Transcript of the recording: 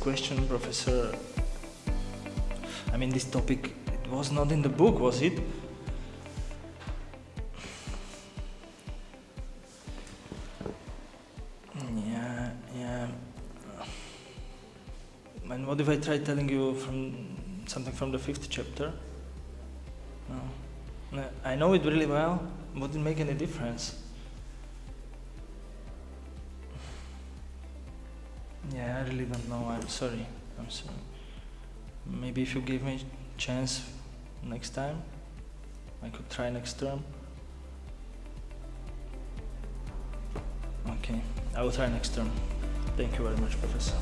question, Professor. I mean, this topic, it was not in the book, was it? Yeah, yeah. And what if I try telling you from something from the fifth chapter? No. I know it really well. Wouldn't make any difference. Yeah, I really don't know. I'm sorry. I'm sorry. Maybe if you give me chance next time, I could try next term. Okay, I will try next term. Thank you very much, Professor.